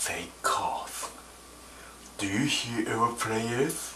say cause. Do you hear our prayers?